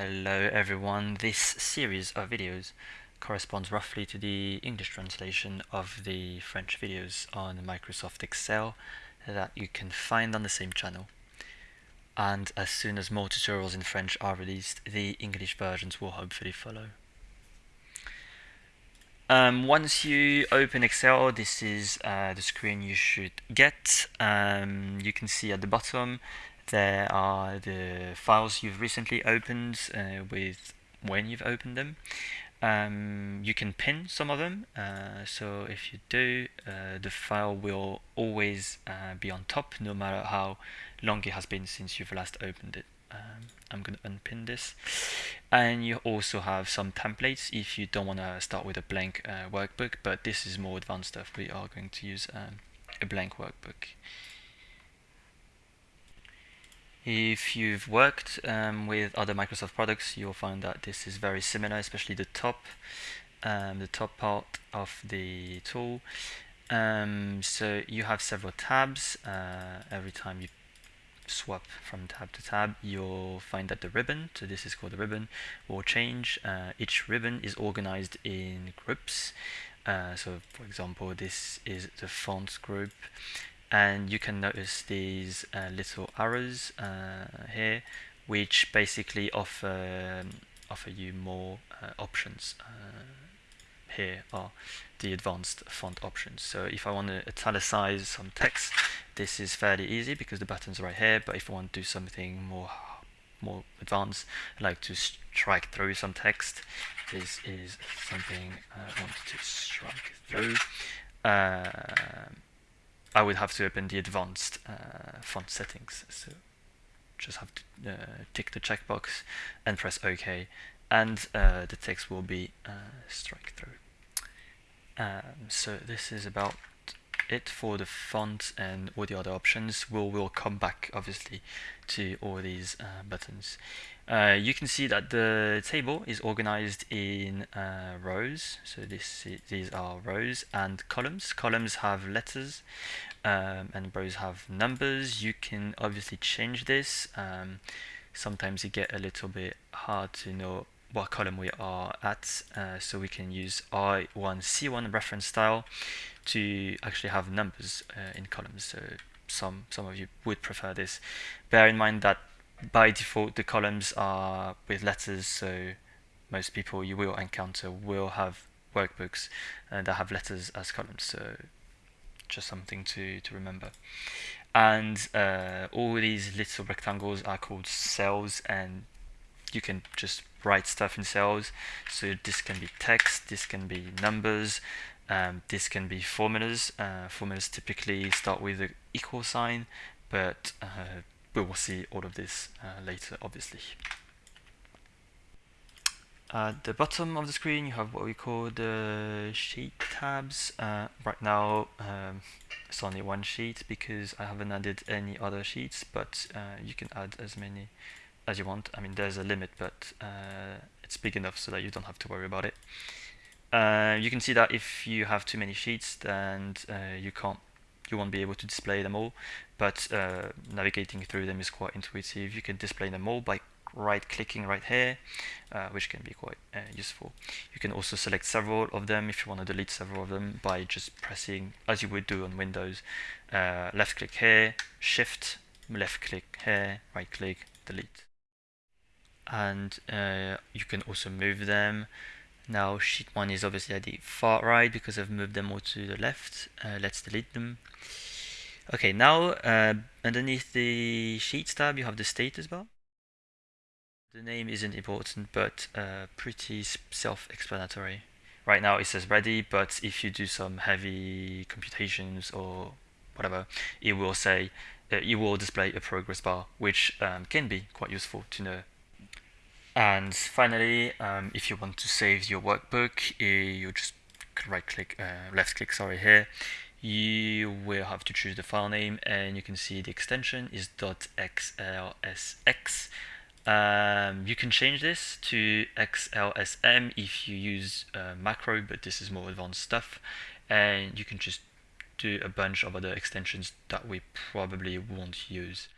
Hello everyone, this series of videos corresponds roughly to the English translation of the French videos on Microsoft Excel that you can find on the same channel. And as soon as more tutorials in French are released, the English versions will hopefully follow. Um, once you open Excel, this is uh, the screen you should get. Um, you can see at the bottom there are the files you've recently opened uh, with when you've opened them. Um, you can pin some of them, uh, so if you do, uh, the file will always uh, be on top no matter how long it has been since you've last opened it. Um, I'm going to unpin this. And you also have some templates if you don't want to start with a blank uh, workbook, but this is more advanced stuff. We are going to use um, a blank workbook. If you've worked um, with other Microsoft products, you'll find that this is very similar, especially the top, um, the top part of the tool. Um, so you have several tabs. Uh, every time you swap from tab to tab, you'll find that the ribbon, so this is called the ribbon, will change. Uh, each ribbon is organized in groups. Uh, so for example, this is the fonts group and you can notice these uh, little arrows uh, here which basically offer um, offer you more uh, options uh, here are the advanced font options. So if I want to italicize some text this is fairly easy because the button's are right here. But if I want to do something more more advanced like to strike through some text this is something I want to strike through. Um, I would have to open the advanced uh, font settings. So just have to uh, tick the checkbox and press OK, and uh, the text will be uh, strike through. Um, so this is about it for the font and all the other options. We'll, we'll come back obviously to all these uh, buttons. Uh, you can see that the table is organized in uh, rows. So this these are rows and columns. Columns have letters um, and rows have numbers. You can obviously change this. Um, sometimes you get a little bit hard to know what column we are at. Uh, so we can use R1C1 reference style to actually have numbers uh, in columns. So some some of you would prefer this. Bear in mind that by default the columns are with letters so most people you will encounter will have workbooks uh, that have letters as columns so just something to, to remember and uh, all these little rectangles are called cells and you can just write stuff in cells so this can be text this can be numbers um, this can be formulas uh, formulas typically start with an equal sign but uh, we will see all of this uh, later, obviously. At the bottom of the screen, you have what we call the sheet tabs. Uh, right now, um, it's only one sheet because I haven't added any other sheets, but uh, you can add as many as you want. I mean, there's a limit, but uh, it's big enough so that you don't have to worry about it. Uh, you can see that if you have too many sheets, then uh, you can't you won't be able to display them all, but uh, navigating through them is quite intuitive. You can display them all by right clicking right here, uh, which can be quite useful. You can also select several of them if you want to delete several of them by just pressing, as you would do on Windows, uh, left click here, shift, left click here, right click, delete. And uh, you can also move them now sheet 1 is obviously at the far right because I've moved them all to the left. Uh, let's delete them. Okay, now uh, underneath the Sheets tab you have the status bar. The name isn't important but uh, pretty self-explanatory. Right now it says ready but if you do some heavy computations or whatever it will say uh, it will display a progress bar which um, can be quite useful to know and finally, um, if you want to save your workbook, you just right click, uh, left click, sorry, here. You will have to choose the file name and you can see the extension is .xlsx. Um, you can change this to XLSM if you use uh, macro, but this is more advanced stuff. And you can just do a bunch of other extensions that we probably won't use.